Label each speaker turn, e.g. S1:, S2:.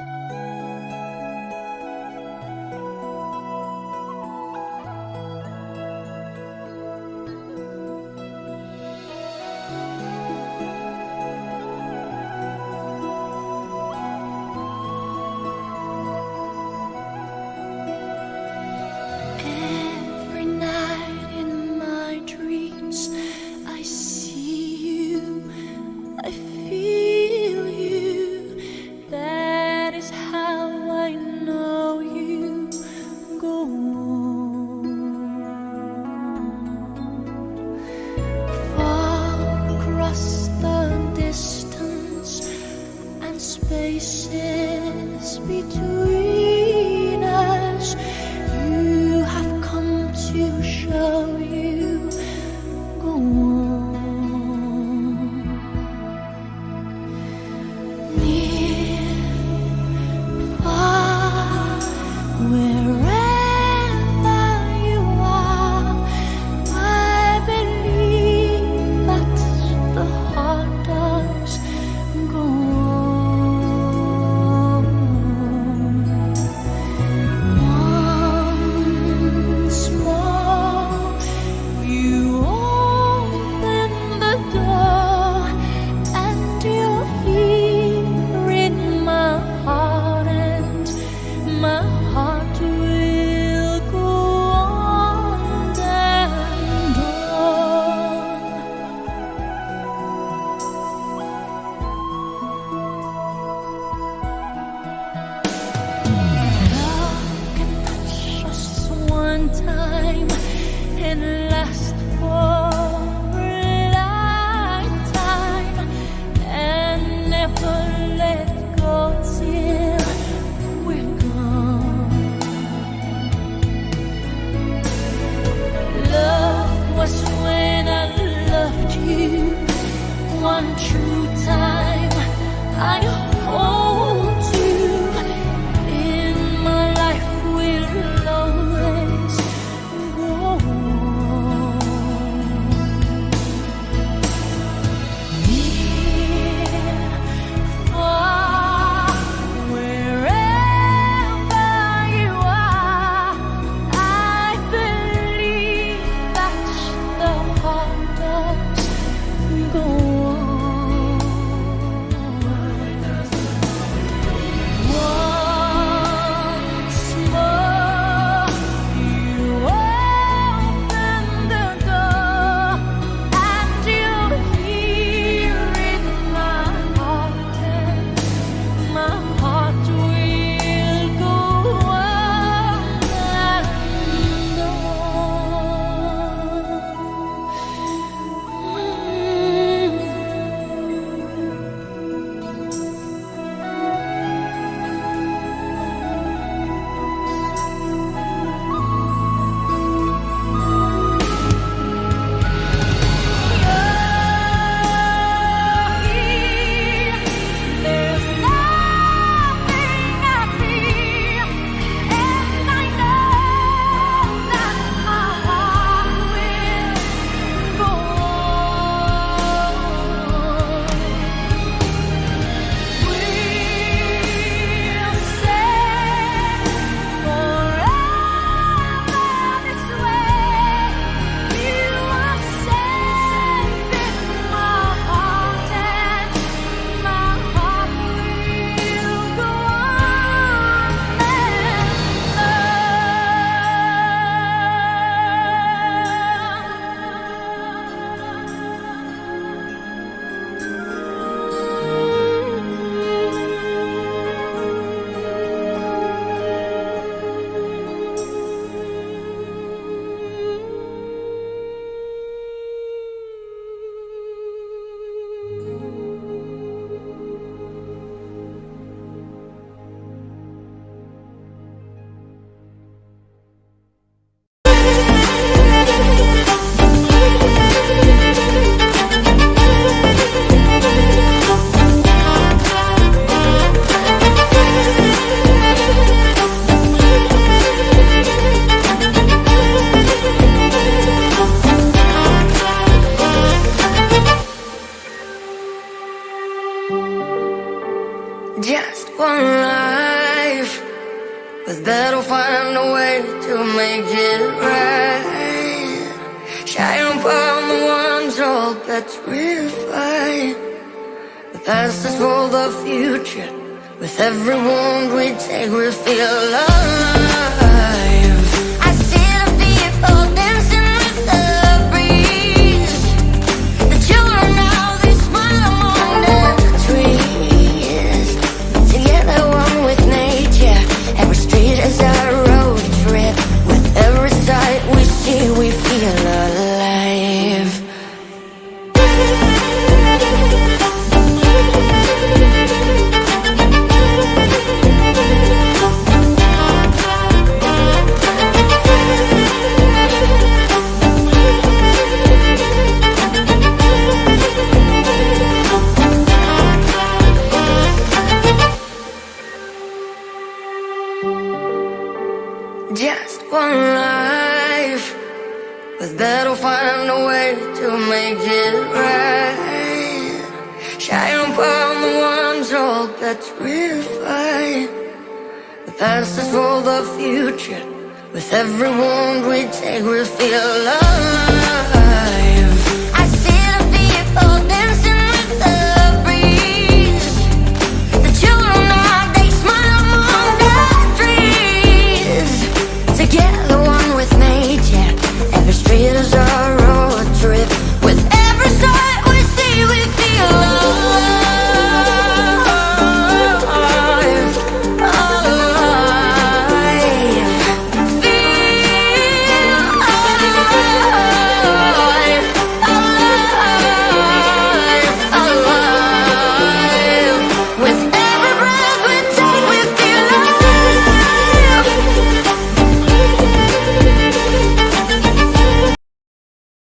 S1: Every time and last
S2: make it right. Shine upon the ones all that's refined The past is for the future. With every wound we take we feel alive Just one life. With better find a way to make it right. Shine upon the ones all that's refined The past is for the future. With every wound we take we feel alive